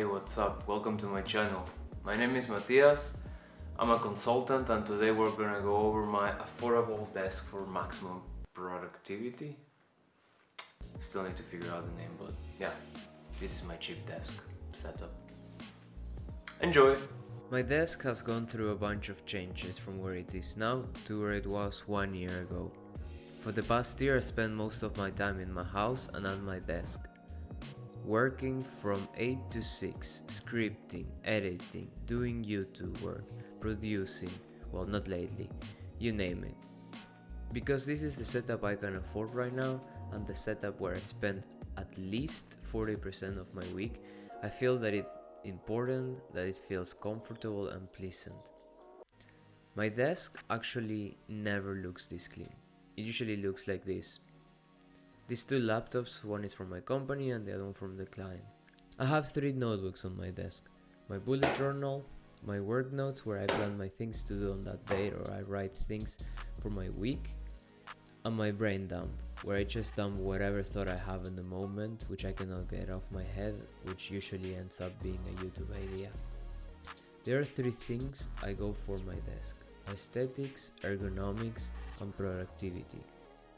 what's up? Welcome to my channel. My name is Matias. I'm a consultant and today we're gonna go over my affordable desk for maximum productivity. Still need to figure out the name, but yeah, this is my cheap desk setup. Enjoy! My desk has gone through a bunch of changes from where it is now to where it was one year ago. For the past year I spent most of my time in my house and at my desk. Working from 8 to 6, scripting, editing, doing YouTube work, producing, well not lately, you name it. Because this is the setup I can afford right now and the setup where I spend at least 40% of my week, I feel that it's important that it feels comfortable and pleasant. My desk actually never looks this clean. It usually looks like this. These two laptops, one is from my company and the other one from the client. I have three notebooks on my desk. My bullet journal, my work notes where I plan my things to do on that day or I write things for my week, and my brain dump where I just dump whatever thought I have in the moment which I cannot get off my head which usually ends up being a YouTube idea. There are three things I go for my desk. Aesthetics, ergonomics and productivity.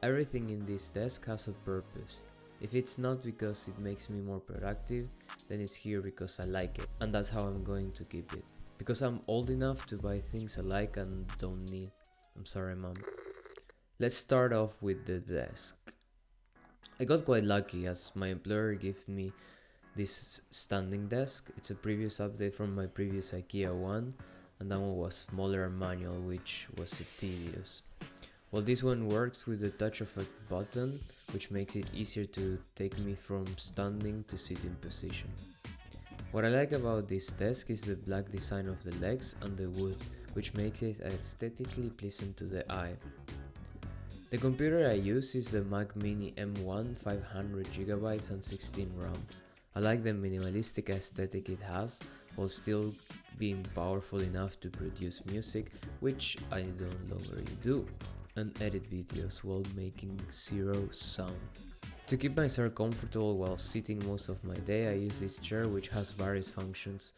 Everything in this desk has a purpose. If it's not because it makes me more productive, then it's here because I like it. And that's how I'm going to keep it. Because I'm old enough to buy things I like and don't need. I'm sorry mom. Let's start off with the desk. I got quite lucky as my employer gave me this standing desk. It's a previous update from my previous IKEA one and that one was smaller and manual which was tedious. Well, this one works with the touch of a button, which makes it easier to take me from standing to sitting position. What I like about this desk is the black design of the legs and the wood, which makes it aesthetically pleasing to the eye. The computer I use is the Mac Mini M1 500GB and 16 RAM. I like the minimalistic aesthetic it has, while still being powerful enough to produce music, which I don't longer do and edit videos while making zero sound. To keep myself comfortable while sitting most of my day, I use this chair which has various functions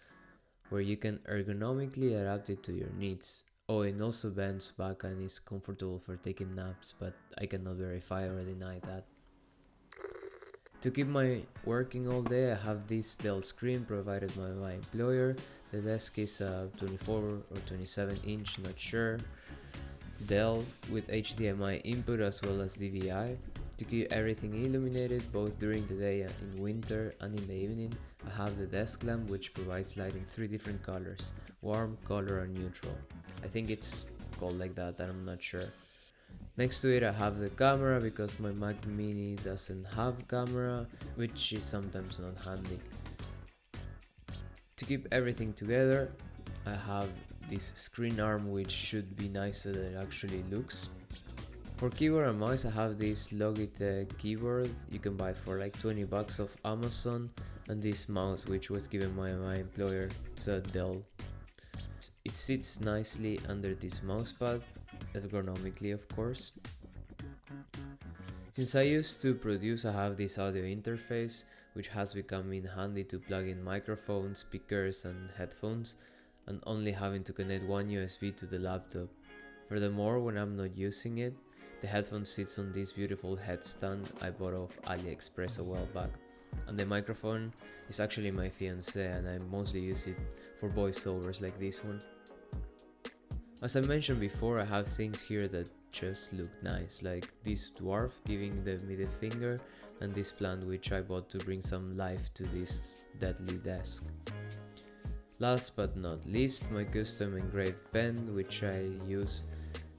where you can ergonomically adapt it to your needs. Oh, it also bends back and is comfortable for taking naps, but I cannot verify or deny that. To keep my working all day, I have this Dell screen provided by my employer. The desk is a 24 or 27 inch, not sure. Dell with HDMI input as well as DVI. To keep everything illuminated both during the day and in winter and in the evening, I have the desk lamp which provides light in three different colors, warm, color and neutral. I think it's called like that I'm not sure. Next to it I have the camera because my Mac mini doesn't have camera, which is sometimes not handy. To keep everything together, I have this screen arm which should be nicer than it actually looks. For keyboard and mouse I have this Logitech keyboard you can buy for like 20 bucks of Amazon and this mouse which was given by my employer, it's a Dell. It sits nicely under this mousepad, ergonomically of course. Since I used to produce I have this audio interface which has become in handy to plug in microphones, speakers and headphones and only having to connect one USB to the laptop. Furthermore, when I'm not using it, the headphone sits on this beautiful headstand I bought off AliExpress a while back. And the microphone is actually my fiance and I mostly use it for voiceovers like this one. As I mentioned before, I have things here that just look nice, like this dwarf giving the middle finger and this plant which I bought to bring some life to this deadly desk. Last but not least, my custom engraved pen, which I use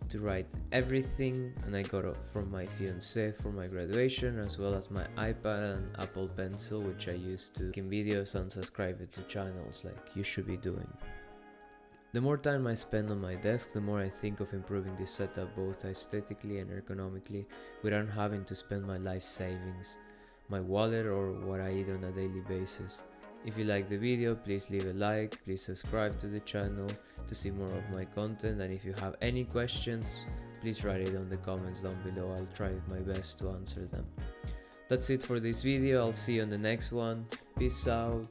to write everything and I got it from my fiance for my graduation as well as my iPad and Apple Pencil which I use to make videos and subscribe to channels like you should be doing. The more time I spend on my desk, the more I think of improving this setup both aesthetically and ergonomically without having to spend my life savings, my wallet or what I eat on a daily basis. If you like the video, please leave a like, please subscribe to the channel to see more of my content and if you have any questions, please write it on the comments down below, I'll try my best to answer them. That's it for this video, I'll see you on the next one, peace out.